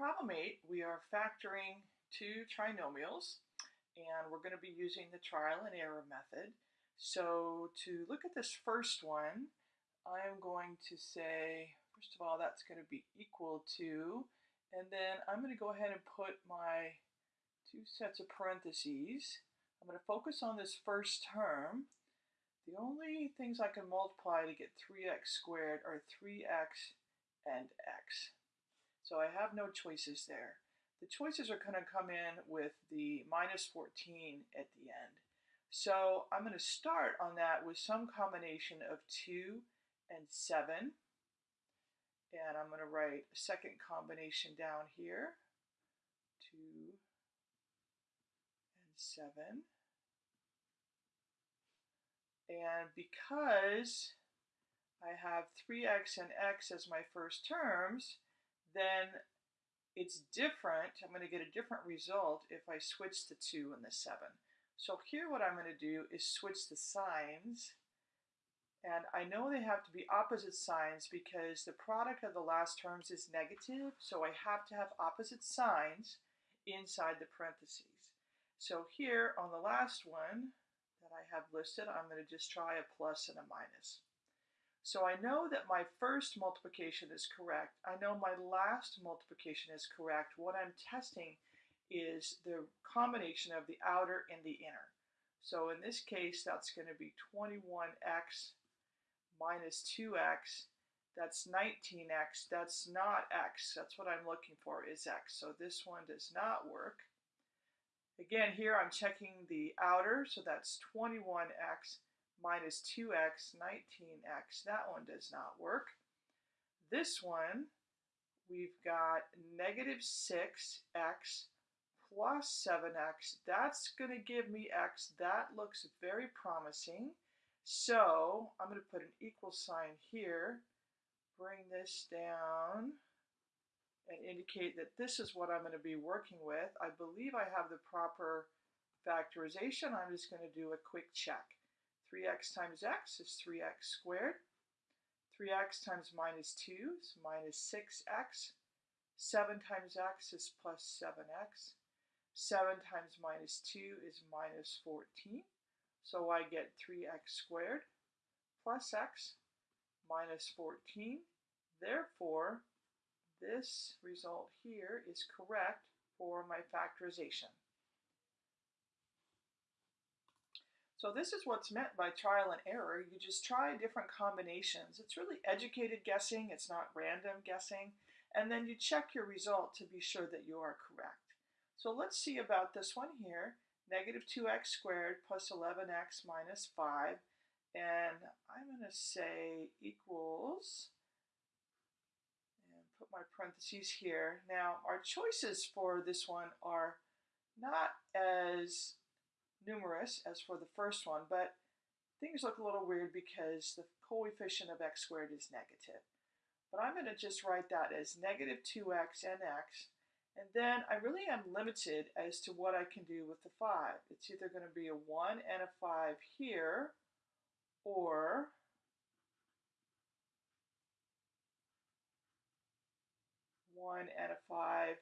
problem 8, we are factoring two trinomials, and we're going to be using the trial and error method. So to look at this first one, I'm going to say, first of all, that's going to be equal to, and then I'm going to go ahead and put my two sets of parentheses. I'm going to focus on this first term. The only things I can multiply to get 3x squared are 3x and x. So I have no choices there. The choices are going to come in with the minus 14 at the end. So I'm going to start on that with some combination of 2 and 7. And I'm going to write a second combination down here. 2 and 7. And because I have 3x and x as my first terms, then it's different. I'm going to get a different result if I switch the 2 and the 7. So here what I'm going to do is switch the signs. And I know they have to be opposite signs because the product of the last terms is negative, so I have to have opposite signs inside the parentheses. So here on the last one that I have listed, I'm going to just try a plus and a minus. So I know that my first multiplication is correct. I know my last multiplication is correct. What I'm testing is the combination of the outer and the inner. So in this case, that's going to be 21x minus 2x. That's 19x. That's not x. That's what I'm looking for is x. So this one does not work. Again, here I'm checking the outer, so that's 21x minus 2x, 19x. That one does not work. This one, we've got negative 6x plus 7x. That's going to give me x. That looks very promising. So I'm going to put an equal sign here, bring this down, and indicate that this is what I'm going to be working with. I believe I have the proper factorization. I'm just going to do a quick check. 3x times x is 3x squared. 3x times minus 2 is minus 6x. 7 times x is plus 7x. 7 times minus 2 is minus 14. So I get 3x squared plus x minus 14. Therefore, this result here is correct for my factorization. So this is what's meant by trial and error. You just try different combinations. It's really educated guessing. It's not random guessing. And then you check your result to be sure that you are correct. So let's see about this one here. Negative 2x squared plus 11x minus 5. And I'm going to say equals, and put my parentheses here. Now, our choices for this one are not as numerous as for the first one, but things look a little weird because the coefficient of x squared is negative. But I'm going to just write that as negative 2x and x, and then I really am limited as to what I can do with the 5. It's either going to be a 1 and a 5 here, or one and a five,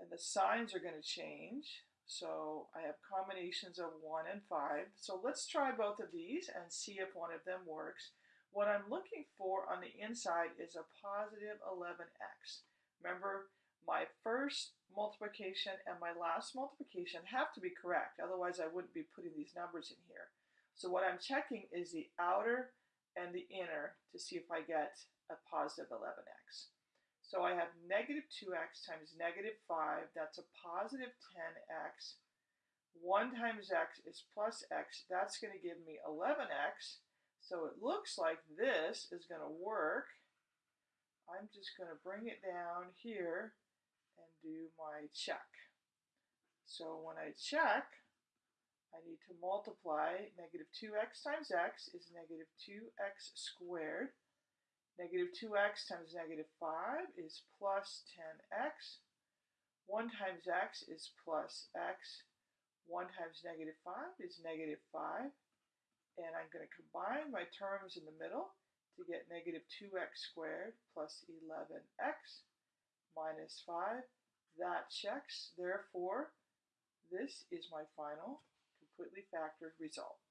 and the signs are going to change. So I have combinations of 1 and 5. So let's try both of these and see if one of them works. What I'm looking for on the inside is a positive 11x. Remember, my first multiplication and my last multiplication have to be correct. Otherwise, I wouldn't be putting these numbers in here. So what I'm checking is the outer and the inner to see if I get a positive 11x. So I have negative 2x times negative 5. That's a positive 10x. 1 times x is plus x. That's going to give me 11x. So it looks like this is going to work. I'm just going to bring it down here and do my check. So when I check, I need to multiply negative 2x times x is negative 2x squared. Negative 2x times negative 5 is plus 10x. 1 times x is plus x. 1 times negative 5 is negative 5. And I'm going to combine my terms in the middle to get negative 2x squared plus 11x minus 5. That checks. Therefore, this is my final completely factored result.